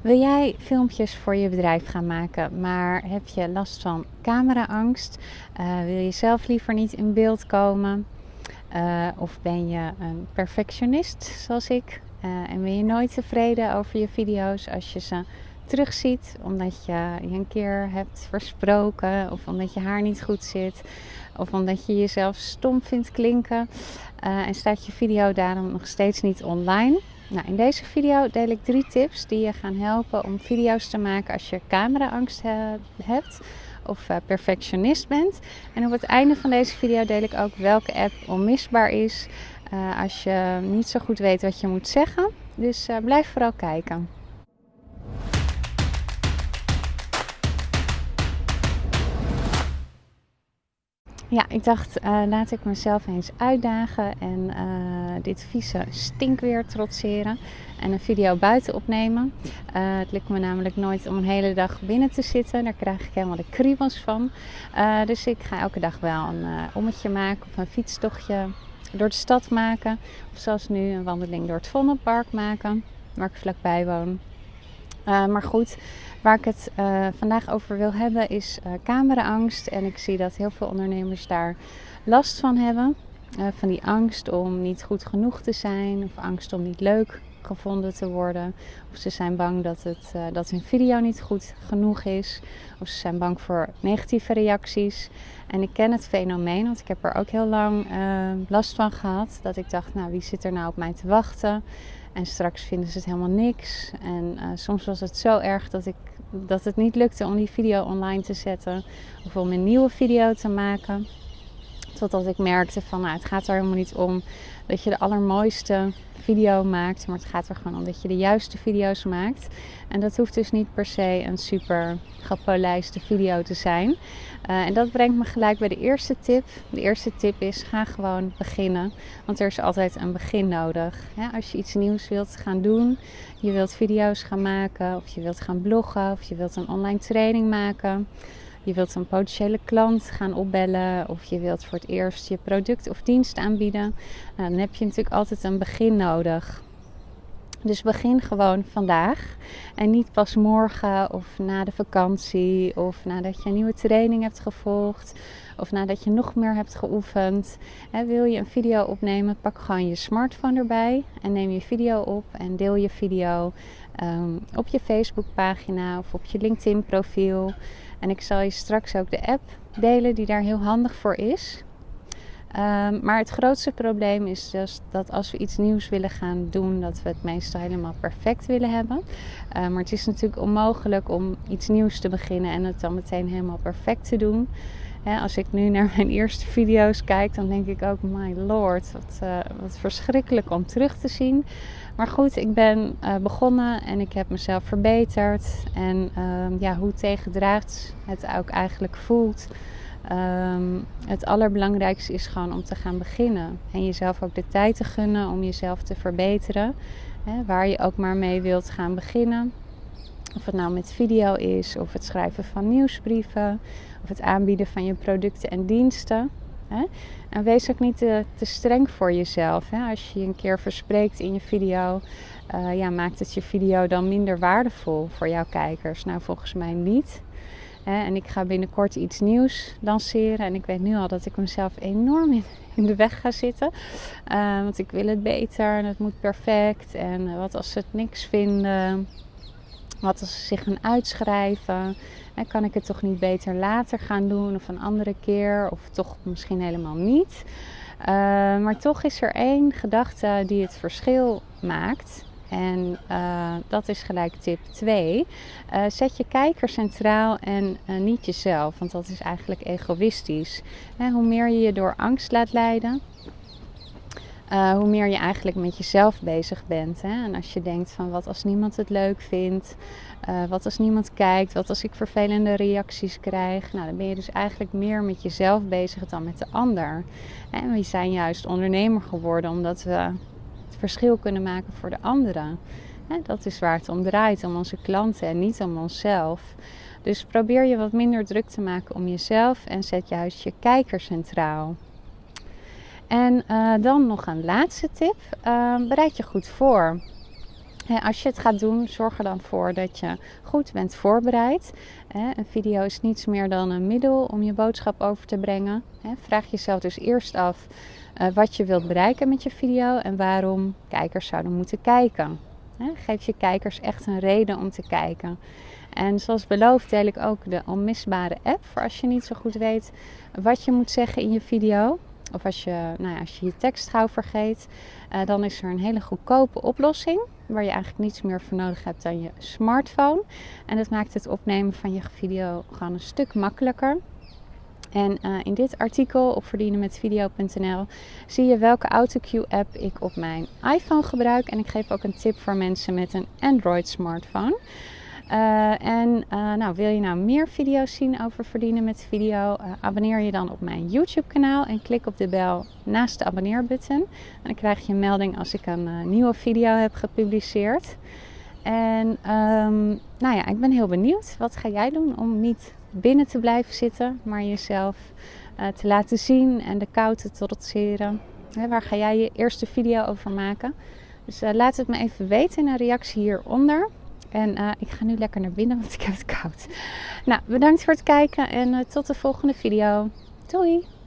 Wil jij filmpjes voor je bedrijf gaan maken, maar heb je last van cameraangst? Uh, wil je zelf liever niet in beeld komen? Uh, of ben je een perfectionist zoals ik? Uh, en ben je nooit tevreden over je video's als je ze terugziet, omdat je je een keer hebt versproken, of omdat je haar niet goed zit, of omdat je jezelf stom vindt klinken en staat je video daarom nog steeds niet online? Nou, in deze video deel ik drie tips die je gaan helpen om video's te maken als je cameraangst hebt of uh, perfectionist bent. En op het einde van deze video deel ik ook welke app onmisbaar is uh, als je niet zo goed weet wat je moet zeggen. Dus uh, blijf vooral kijken. Ja, ik dacht, laat ik mezelf eens uitdagen en dit vieze stinkweer trotseren en een video buiten opnemen. Uh, het lukt me namelijk nooit om een hele dag binnen te zitten. Daar krijg ik helemaal de kriebels van. dus ik ga elke dag wel een ommetje maken of een fietstochtje door de stad maken. Of zoals nu een wandeling door het Vondelpark maken, waar ik vlakbij woon. maar goed, Waar ik het uh, vandaag over wil hebben is uh, cameraangst. En ik zie dat heel veel ondernemers daar last van hebben. Uh, van die angst om niet goed genoeg te zijn. Of angst om niet leuk gevonden te worden. Of ze zijn bang dat, het, dat hun video niet goed genoeg is. Of ze zijn bang voor negatieve reacties. En ik ken het fenomeen, want ik heb er ook heel lang last van gehad. Dat ik dacht, nou wie zit er nou op mij te wachten? En straks vinden ze het helemaal niks. En soms was het zo erg dat, ik, dat het niet lukte om die video online te zetten. Of om een nieuwe video te maken. Totdat ik merkte van nou, het gaat er helemaal niet om dat je de allermooiste video maakt. Maar het gaat er gewoon om dat je de juiste video's maakt. En dat hoeft dus niet per se een super gepolijste video te zijn. Uh, en dat brengt me gelijk bij de eerste tip. De eerste tip is: ga gewoon beginnen. Want er is altijd een begin nodig. Als je iets nieuws wilt gaan doen, je wilt video's gaan maken, of je wilt gaan bloggen, of je wilt een online training maken je wilt een potentiële klant gaan opbellen of je wilt voor het eerst je product of dienst aanbieden, nou, dan heb je natuurlijk altijd een begin nodig. Dus begin gewoon vandaag en niet pas morgen of na de vakantie of nadat je een nieuwe training hebt gevolgd of nadat je nog meer hebt geoefend. wil je een video opnemen, pak gewoon je smartphone erbij en neem je video op en deel je video ehm, op je Facebookpagina of op je LinkedIn profiel. En ik zal je straks ook de app delen die daar heel handig voor is. Um, maar het grootste probleem is dus dat als we iets nieuws willen gaan doen, dat we het meestal helemaal perfect willen hebben. Uh, maar het is natuurlijk onmogelijk om iets nieuws te beginnen en het dan meteen helemaal perfect te doen. als ik nu naar mijn eerste video's kijk, dan denk ik ook, my lord, wat, uh, wat verschrikkelijk om terug te zien. Maar goed, ik ben uh, begonnen en ik heb mezelf verbeterd. En um, ja, hoe tegendraads het ook eigenlijk voelt. Um, het allerbelangrijkste is gewoon om te gaan beginnen. En jezelf ook de tijd te gunnen om jezelf te verbeteren. Hè, waar je ook maar mee wilt gaan beginnen. Of het nou met video is, of het schrijven van nieuwsbrieven, of het aanbieden van je producten en diensten. Hè? En wees ook niet te, te streng voor jezelf. Hè? Als je je een keer verspreekt in je video, uh, ja, maakt het je video dan minder waardevol voor jouw kijkers? Nou, volgens mij niet. En ik ga binnenkort iets nieuws lanceren. En ik weet nu al dat ik mezelf enorm in, de weg ga zitten. Uh, want ik wil het beter en het moet perfect. En wat als ze het niks vinden? Wat als ze zich gaan uitschrijven? En kan ik het toch niet beter later gaan doen of een andere keer of toch misschien helemaal niet? Uh, maar toch is er één gedachte die het verschil maakt. En uh, dat is gelijk tip 2. Uh, eh, zet je kijker centraal en niet jezelf, want dat is eigenlijk egoïstisch. Hoe meer je je door angst laat leiden, hoe meer je eigenlijk met jezelf bezig bent. Hè? En als je denkt van wat als niemand het leuk vindt, wat als niemand kijkt, wat als ik vervelende reacties krijg. Nou, dan ben je dus eigenlijk meer met jezelf bezig dan met de ander. En we zijn juist ondernemer geworden omdat we verschil kunnen maken voor de anderen. Dat is waar het om draait, om onze klanten en niet om onszelf. Dus probeer je wat minder druk te maken om jezelf en zet juist je kijker centraal. En uh, dan nog een laatste tip. Uh, bereid je goed voor. Als je het gaat doen, zorg er dan voor dat je goed bent voorbereid. Een video is niets meer dan een middel om je boodschap over te brengen. Vraag jezelf dus eerst af eh, wat je wilt bereiken met je video en waarom kijkers zouden moeten kijken. Geef je kijkers echt een reden om te kijken. En zoals beloofd deel ik ook de onmisbare app voor als je niet zo goed weet wat je moet zeggen in je video. Of als je, nou ja, als je je tekst gauw vergeet, uh, dan is er een hele goedkope oplossing. Waar je eigenlijk niets meer voor nodig hebt dan je smartphone. En dat maakt het opnemen van je video gewoon een stuk makkelijker. En uh, in dit artikel op verdienenmetvideo.nl zie je welke AutoCue app ik op mijn iPhone gebruik. En ik geef ook een tip voor mensen met een Android smartphone. Uh, en uh, nou, wil je nou meer video's zien over verdienen met video? Uh, abonneer je dan op mijn YouTube kanaal en klik op de bel naast de abonneerbutton. Dan krijg je een melding als ik een nieuwe video heb gepubliceerd. En um, nou ja, ik ben heel benieuwd. Wat ga jij doen om niet binnen te blijven zitten, maar jezelf te laten zien en de kou te trotseren? Waar ga jij je eerste video over maken? Dus laat het me even weten in een reactie hieronder. En uh, ik ga nu lekker naar binnen, want ik heb het koud. Nou, bedankt voor het kijken en uh, tot de volgende video. Doei!